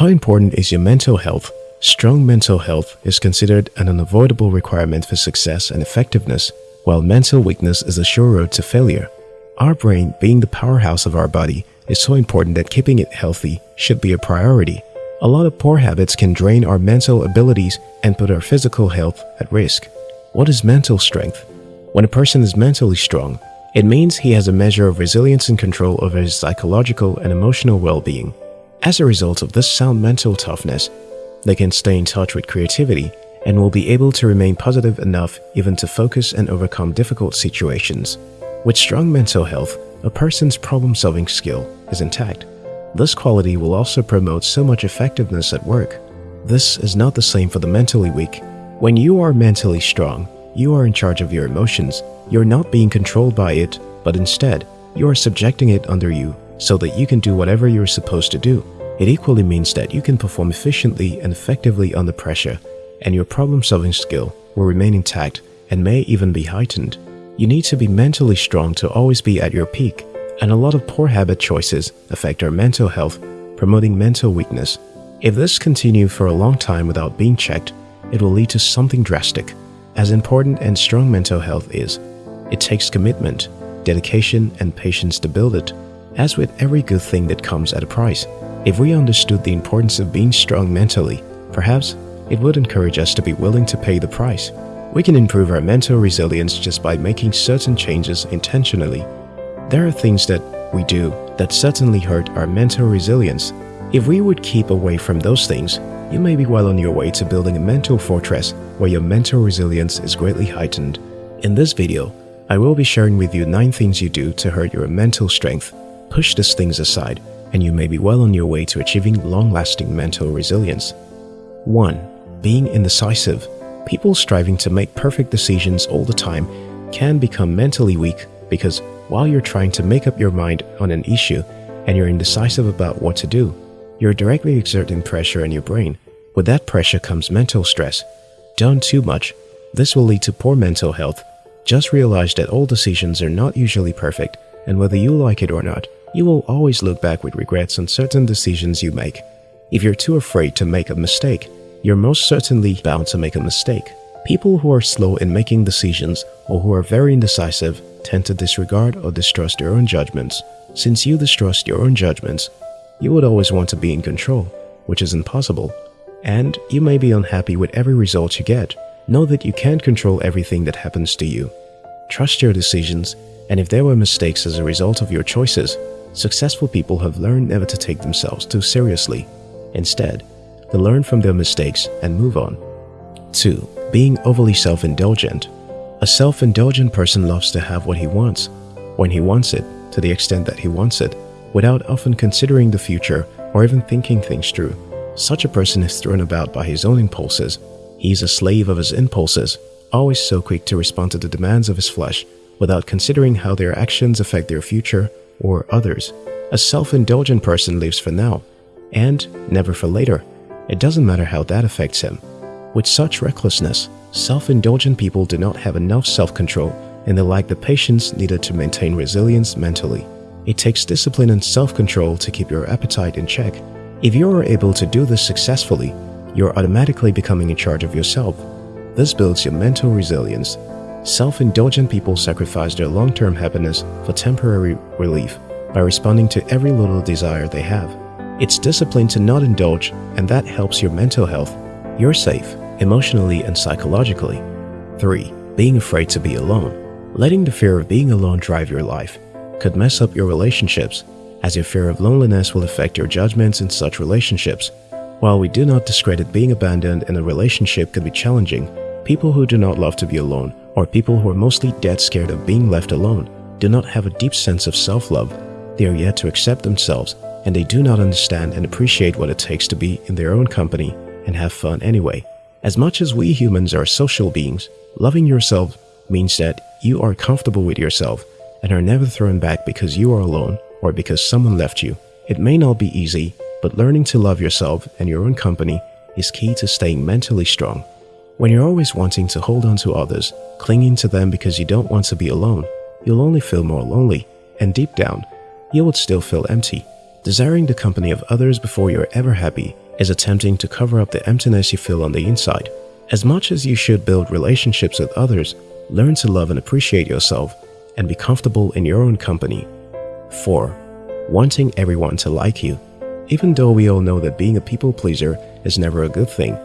How important is your mental health? Strong mental health is considered an unavoidable requirement for success and effectiveness, while mental weakness is a sure road to failure. Our brain, being the powerhouse of our body, is so important that keeping it healthy should be a priority. A lot of poor habits can drain our mental abilities and put our physical health at risk. What is mental strength? When a person is mentally strong, it means he has a measure of resilience and control over his psychological and emotional well-being. As a result of this sound mental toughness, they can stay in touch with creativity and will be able to remain positive enough even to focus and overcome difficult situations. With strong mental health, a person's problem-solving skill is intact. This quality will also promote so much effectiveness at work. This is not the same for the mentally weak. When you are mentally strong, you are in charge of your emotions. You're not being controlled by it, but instead, you are subjecting it under you so that you can do whatever you're supposed to do. It equally means that you can perform efficiently and effectively under pressure, and your problem-solving skill will remain intact and may even be heightened. You need to be mentally strong to always be at your peak, and a lot of poor habit choices affect our mental health, promoting mental weakness. If this continues for a long time without being checked, it will lead to something drastic. As important and strong mental health is, it takes commitment, dedication, and patience to build it. As with every good thing that comes at a price, if we understood the importance of being strong mentally, perhaps it would encourage us to be willing to pay the price. We can improve our mental resilience just by making certain changes intentionally. There are things that we do that certainly hurt our mental resilience. If we would keep away from those things, you may be well on your way to building a mental fortress where your mental resilience is greatly heightened. In this video, I will be sharing with you 9 things you do to hurt your mental strength. Push these things aside and you may be well on your way to achieving long-lasting mental resilience. 1. Being indecisive People striving to make perfect decisions all the time can become mentally weak because while you're trying to make up your mind on an issue and you're indecisive about what to do, you're directly exerting pressure on your brain. With that pressure comes mental stress. Done too much, this will lead to poor mental health. Just realize that all decisions are not usually perfect and whether you like it or not, you will always look back with regrets on certain decisions you make. If you're too afraid to make a mistake, you're most certainly bound to make a mistake. People who are slow in making decisions or who are very indecisive tend to disregard or distrust their own judgments. Since you distrust your own judgments, you would always want to be in control, which is impossible. And you may be unhappy with every result you get. Know that you can't control everything that happens to you. Trust your decisions, and if there were mistakes as a result of your choices, successful people have learned never to take themselves too seriously. Instead, they learn from their mistakes and move on. 2. Being overly self-indulgent A self-indulgent person loves to have what he wants, when he wants it, to the extent that he wants it, without often considering the future or even thinking things through. Such a person is thrown about by his own impulses. He is a slave of his impulses, always so quick to respond to the demands of his flesh without considering how their actions affect their future or others. A self-indulgent person lives for now and never for later. It doesn't matter how that affects him. With such recklessness, self-indulgent people do not have enough self-control and they lack the patience needed to maintain resilience mentally. It takes discipline and self-control to keep your appetite in check. If you are able to do this successfully, you're automatically becoming in charge of yourself. This builds your mental resilience. Self-indulgent people sacrifice their long-term happiness for temporary relief by responding to every little desire they have. It's discipline to not indulge and that helps your mental health. You're safe, emotionally and psychologically. 3. Being afraid to be alone Letting the fear of being alone drive your life could mess up your relationships as your fear of loneliness will affect your judgments in such relationships. While we do not discredit being abandoned in a relationship can be challenging, people who do not love to be alone or people who are mostly dead scared of being left alone do not have a deep sense of self-love. They are yet to accept themselves and they do not understand and appreciate what it takes to be in their own company and have fun anyway. As much as we humans are social beings, loving yourself means that you are comfortable with yourself and are never thrown back because you are alone or because someone left you. It may not be easy, but learning to love yourself and your own company is key to staying mentally strong. When you're always wanting to hold on to others, clinging to them because you don't want to be alone, you'll only feel more lonely, and deep down, you would still feel empty. Desiring the company of others before you're ever happy is attempting to cover up the emptiness you feel on the inside. As much as you should build relationships with others, learn to love and appreciate yourself and be comfortable in your own company. 4. Wanting everyone to like you. Even though we all know that being a people pleaser is never a good thing,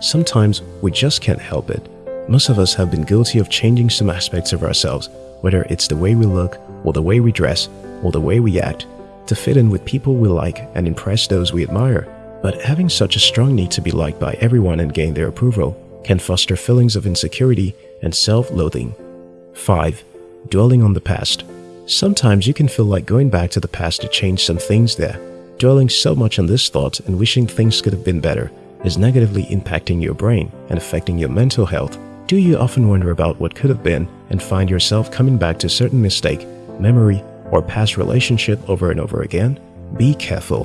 sometimes we just can't help it. Most of us have been guilty of changing some aspects of ourselves, whether it's the way we look, or the way we dress, or the way we act, to fit in with people we like and impress those we admire. But having such a strong need to be liked by everyone and gain their approval can foster feelings of insecurity and self-loathing. 5. Dwelling on the past. Sometimes you can feel like going back to the past to change some things there. Dwelling so much on this thought and wishing things could have been better is negatively impacting your brain and affecting your mental health. Do you often wonder about what could have been and find yourself coming back to certain mistake, memory, or past relationship over and over again? Be careful.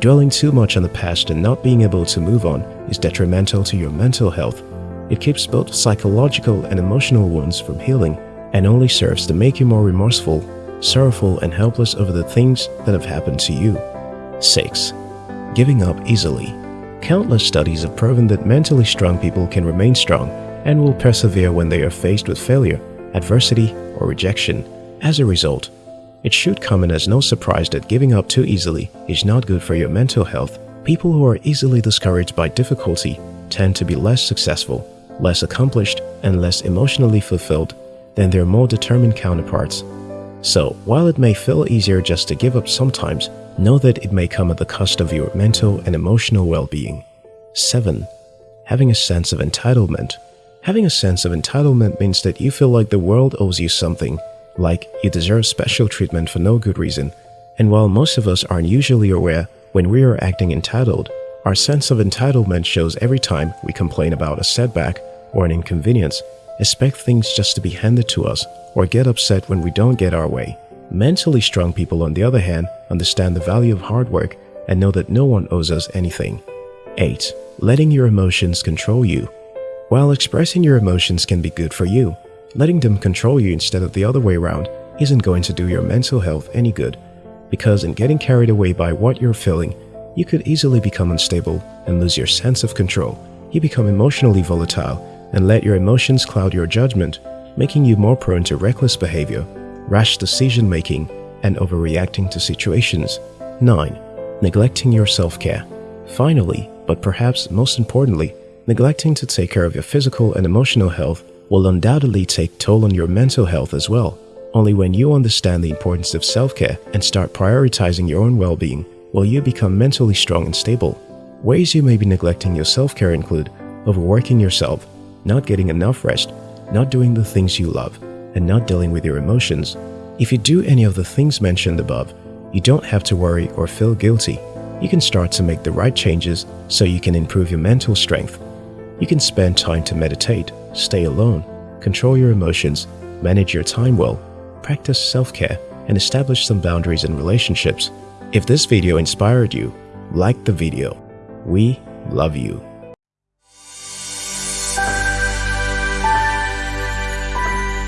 Dwelling too much on the past and not being able to move on is detrimental to your mental health it keeps both psychological and emotional wounds from healing and only serves to make you more remorseful, sorrowful, and helpless over the things that have happened to you. 6. Giving up easily. Countless studies have proven that mentally strong people can remain strong and will persevere when they are faced with failure, adversity, or rejection. As a result, it should come in as no surprise that giving up too easily is not good for your mental health. People who are easily discouraged by difficulty tend to be less successful less accomplished, and less emotionally fulfilled than their more determined counterparts. So, while it may feel easier just to give up sometimes, know that it may come at the cost of your mental and emotional well-being. 7. Having a sense of entitlement. Having a sense of entitlement means that you feel like the world owes you something, like you deserve special treatment for no good reason. And while most of us aren't usually aware when we are acting entitled, our sense of entitlement shows every time we complain about a setback or an inconvenience, expect things just to be handed to us, or get upset when we don't get our way. Mentally strong people, on the other hand, understand the value of hard work and know that no one owes us anything. 8. Letting your emotions control you. While expressing your emotions can be good for you, letting them control you instead of the other way around isn't going to do your mental health any good because in getting carried away by what you're feeling, you could easily become unstable and lose your sense of control. You become emotionally volatile and let your emotions cloud your judgment, making you more prone to reckless behavior, rash decision-making, and overreacting to situations. 9. Neglecting your self-care. Finally, but perhaps most importantly, neglecting to take care of your physical and emotional health will undoubtedly take toll on your mental health as well. Only when you understand the importance of self-care and start prioritizing your own well-being will you become mentally strong and stable. Ways you may be neglecting your self-care include overworking yourself, not getting enough rest, not doing the things you love, and not dealing with your emotions. If you do any of the things mentioned above, you don't have to worry or feel guilty. You can start to make the right changes so you can improve your mental strength. You can spend time to meditate, stay alone, control your emotions, manage your time well, practice self-care, and establish some boundaries in relationships. If this video inspired you, like the video. We love you.